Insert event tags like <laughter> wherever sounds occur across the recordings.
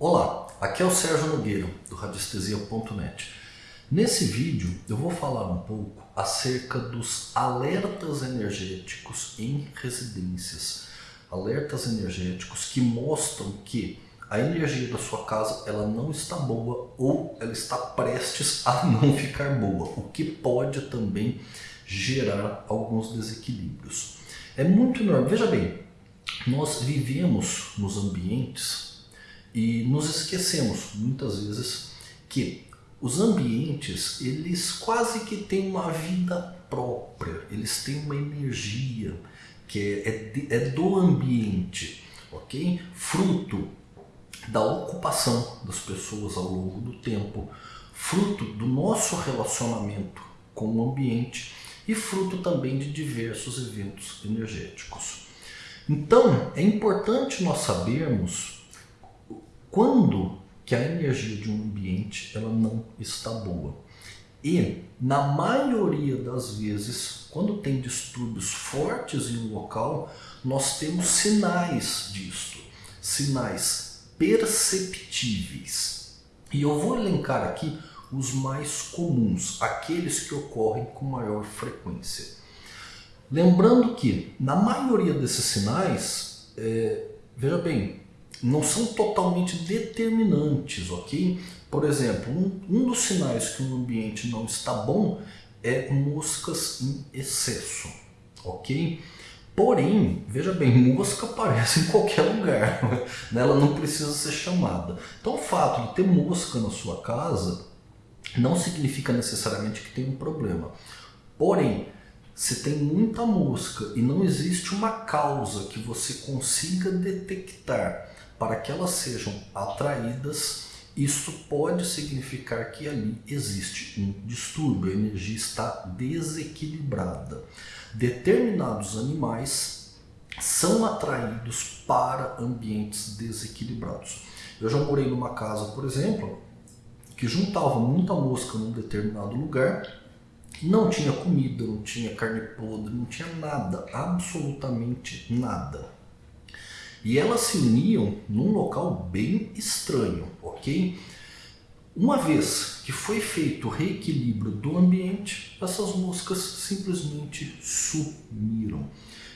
Olá, aqui é o Sérgio Nogueira, do radiestesia.net. Nesse vídeo eu vou falar um pouco acerca dos alertas energéticos em residências. Alertas energéticos que mostram que a energia da sua casa ela não está boa ou ela está prestes a <laughs> não ficar boa, o que pode também gerar alguns desequilíbrios. É muito normal, veja bem, nós vivemos nos ambientes e nos esquecemos muitas vezes que os ambientes, eles quase que têm uma vida própria, eles têm uma energia que é, é, é do ambiente, ok? Fruto da ocupação das pessoas ao longo do tempo, fruto do nosso relacionamento com o ambiente e fruto também de diversos eventos energéticos. Então, é importante nós sabermos quando que a energia de um ambiente ela não está boa. E, na maioria das vezes, quando tem distúrbios fortes em um local, nós temos sinais disto, sinais perceptíveis. E eu vou elencar aqui os mais comuns, aqueles que ocorrem com maior frequência. Lembrando que, na maioria desses sinais, é, veja bem, não são totalmente determinantes, ok? Por exemplo, um, um dos sinais que um ambiente não está bom é moscas em excesso, ok? Porém, veja bem, mosca aparece em qualquer lugar, <laughs> né? ela não precisa ser chamada. Então o fato de ter mosca na sua casa não significa necessariamente que tem um problema. Porém, se tem muita mosca e não existe uma causa que você consiga detectar para que elas sejam atraídas, isso pode significar que ali existe um distúrbio, a energia está desequilibrada. Determinados animais são atraídos para ambientes desequilibrados. Eu já morei numa casa, por exemplo, que juntava muita mosca num determinado lugar, não tinha comida, não tinha carne podre, não tinha nada, absolutamente nada. E elas se uniam num local bem estranho, ok? Uma vez que foi feito o reequilíbrio do ambiente, essas moscas simplesmente sumiram.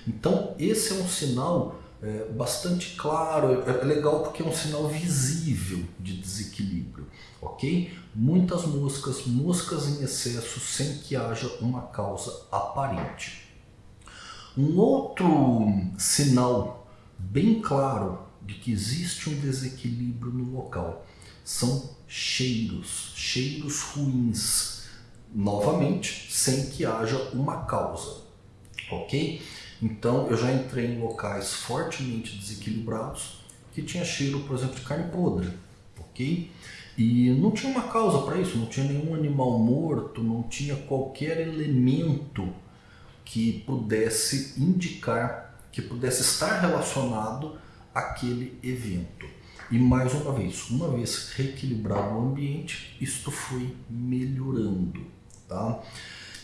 Então esse é um sinal é, bastante claro, é, é legal porque é um sinal visível de desequilíbrio, ok? Muitas moscas, moscas em excesso sem que haja uma causa aparente. Um outro sinal bem claro de que existe um desequilíbrio no local. São cheiros, cheiros ruins, novamente, sem que haja uma causa, ok? Então eu já entrei em locais fortemente desequilibrados que tinha cheiro, por exemplo, de carne podre, ok? E não tinha uma causa para isso, não tinha nenhum animal morto, não tinha qualquer elemento que pudesse indicar que pudesse estar relacionado àquele evento. E mais uma vez, uma vez reequilibrado o ambiente, isto foi melhorando. Tá?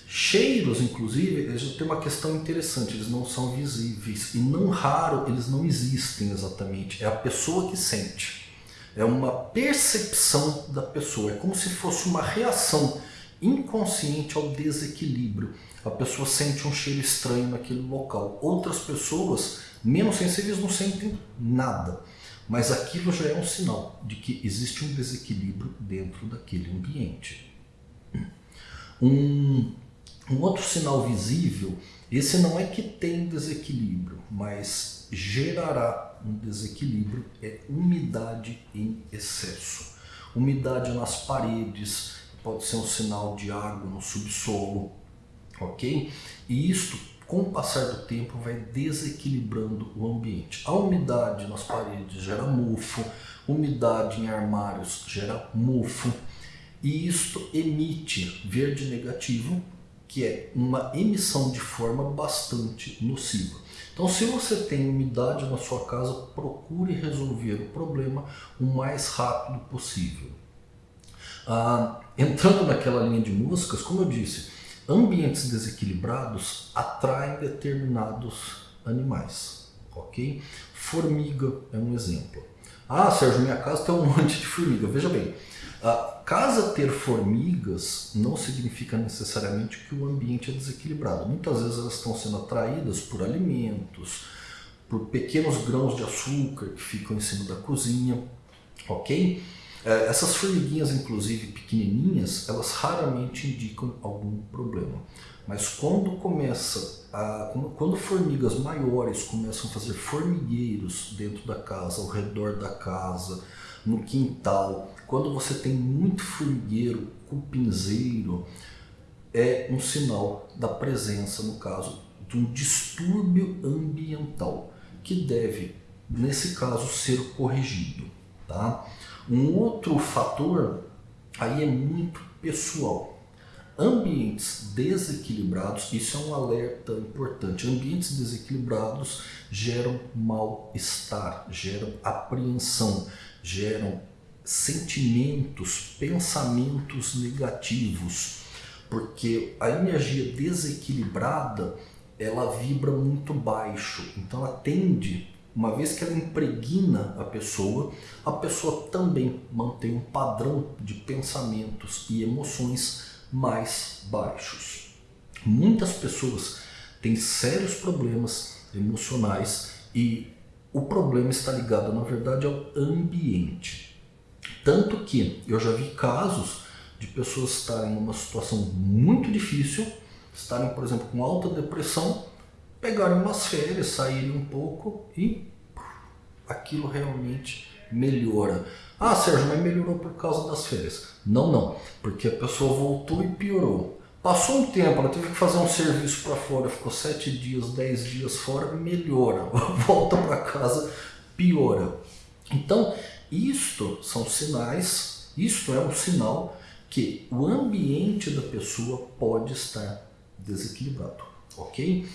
Cheiros, inclusive, eles têm uma questão interessante, eles não são visíveis e não raro eles não existem exatamente, é a pessoa que sente. É uma percepção da pessoa, é como se fosse uma reação inconsciente ao desequilíbrio. A pessoa sente um cheiro estranho naquele local. Outras pessoas, menos sensíveis, não sentem nada. Mas aquilo já é um sinal de que existe um desequilíbrio dentro daquele ambiente. Um, um outro sinal visível, esse não é que tem desequilíbrio, mas gerará um desequilíbrio, é umidade em excesso. Umidade nas paredes, pode ser um sinal de água no subsolo, ok? E isto, com o passar do tempo, vai desequilibrando o ambiente. A umidade nas paredes gera mofo, umidade em armários gera mofo, e isto emite verde negativo, que é uma emissão de forma bastante nociva. Então, se você tem umidade na sua casa, procure resolver o problema o mais rápido possível. Ah, entrando naquela linha de músicas, como eu disse, ambientes desequilibrados atraem determinados animais, ok? Formiga é um exemplo. Ah, Sérgio, minha casa tem um <laughs> monte de formiga. Veja bem, a casa ter formigas não significa necessariamente que o ambiente é desequilibrado. Muitas vezes elas estão sendo atraídas por alimentos, por pequenos grãos de açúcar que ficam em cima da cozinha, ok? É, essas formiguinhas, inclusive pequenininhas, elas raramente indicam algum problema. Mas quando começa a, quando formigas maiores começam a fazer formigueiros dentro da casa, ao redor da casa, no quintal, quando você tem muito formigueiro, cupinzeiro, é um sinal da presença, no caso, de um distúrbio ambiental que deve, nesse caso, ser corrigido. Tá? Um outro fator aí é muito pessoal. Ambientes desequilibrados, isso é um alerta importante. Ambientes desequilibrados geram mal-estar, geram apreensão, geram sentimentos, pensamentos negativos, porque a energia desequilibrada ela vibra muito baixo, então ela tende uma vez que ela impregna a pessoa, a pessoa também mantém um padrão de pensamentos e emoções mais baixos. Muitas pessoas têm sérios problemas emocionais e o problema está ligado, na verdade, ao ambiente. Tanto que eu já vi casos de pessoas estarem numa situação muito difícil, estarem, por exemplo, com alta depressão pegarem umas férias, saírem um pouco e aquilo realmente melhora. Ah, Sérgio, mas melhorou por causa das férias. Não, não, porque a pessoa voltou e piorou. Passou um tempo, ela teve que fazer um serviço para fora, ficou sete dias, dez dias fora, melhora. <laughs> Volta para casa, piora. Então, isto são sinais, isto é um sinal que o ambiente da pessoa pode estar desequilibrado, ok?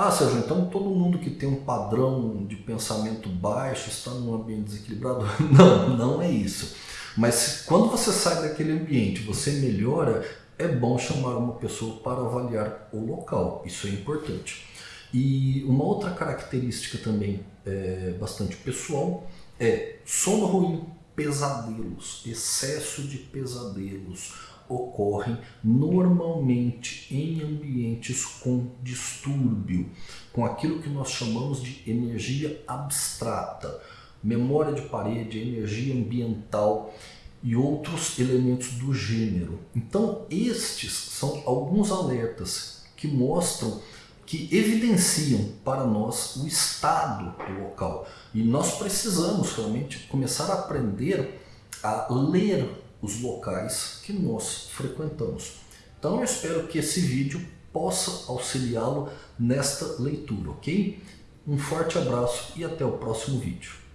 Ah, Sérgio, então todo mundo que tem um padrão de pensamento baixo está num ambiente desequilibrado? <laughs> Não, não é isso. Mas quando você sai daquele ambiente, você melhora, é bom chamar uma pessoa para avaliar o local. Isso é importante. E uma outra característica também é, bastante pessoal é sono ruim, pesadelos, excesso de pesadelos, ocorrem normalmente em ambientes com distúrbio, com aquilo que nós chamamos de energia abstrata, memória de parede, energia ambiental e outros elementos do gênero. Então, estes são alguns alertas que mostram, que evidenciam para nós o estado do local. E nós precisamos realmente começar a aprender a ler os locais que nós frequentamos. Então eu espero que esse vídeo possa auxiliá-lo nesta leitura, ok? Um forte abraço e até o próximo vídeo.